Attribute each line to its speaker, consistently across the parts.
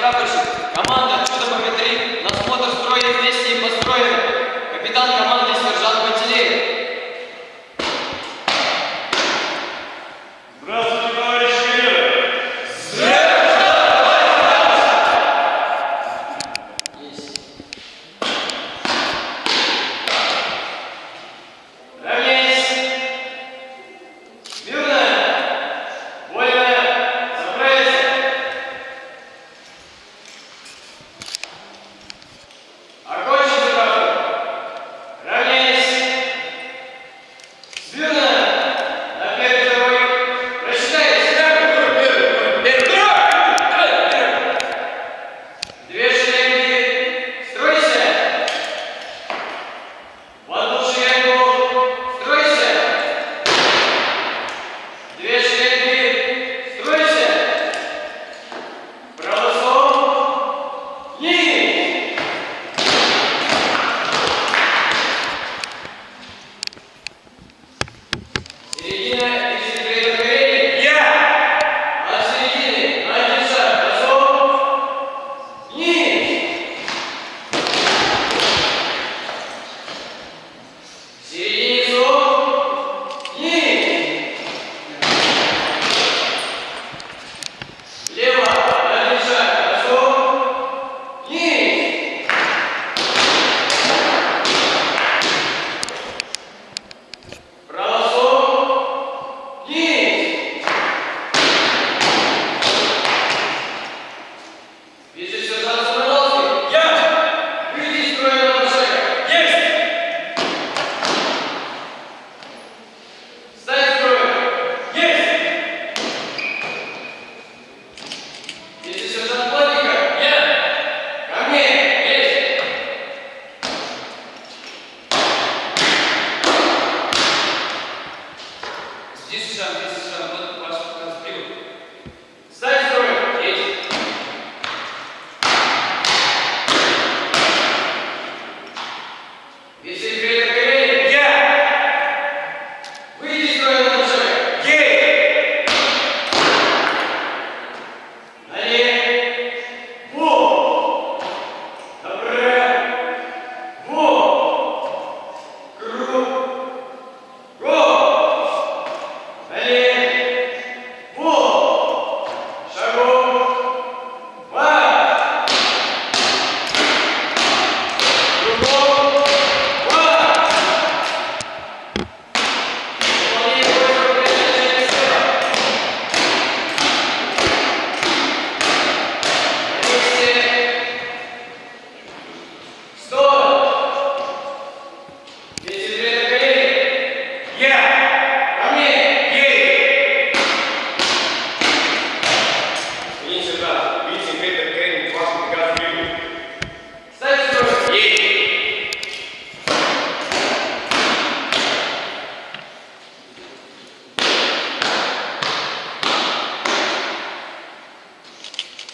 Speaker 1: トラブルし、我慢が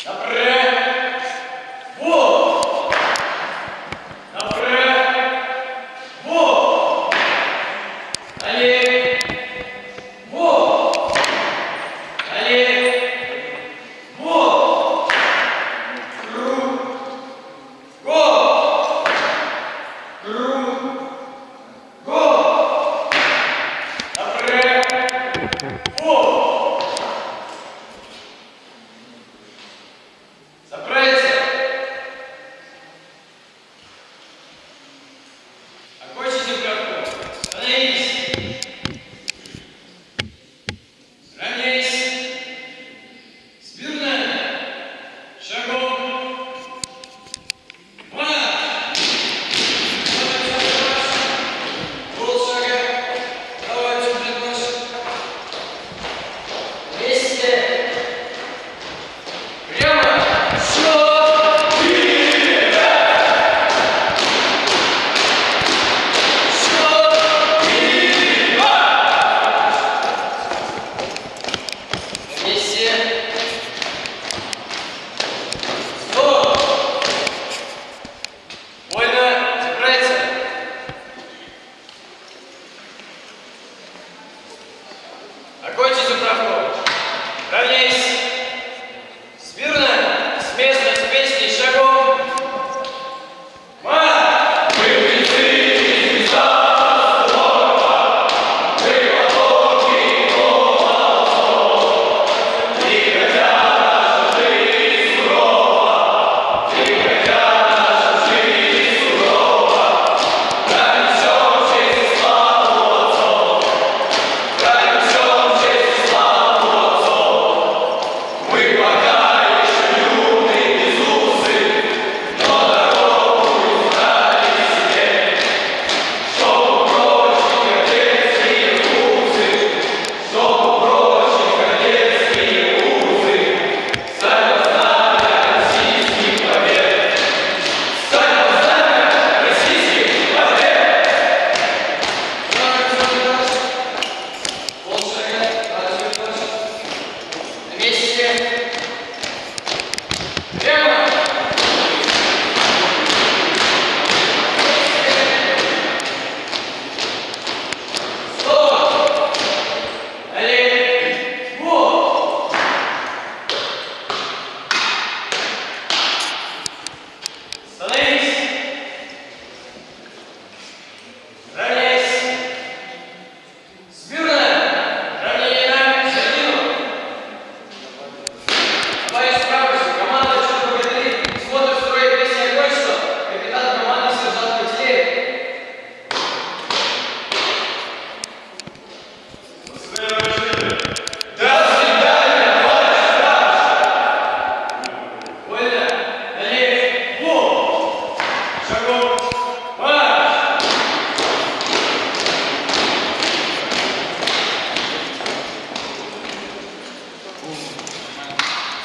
Speaker 1: Направо.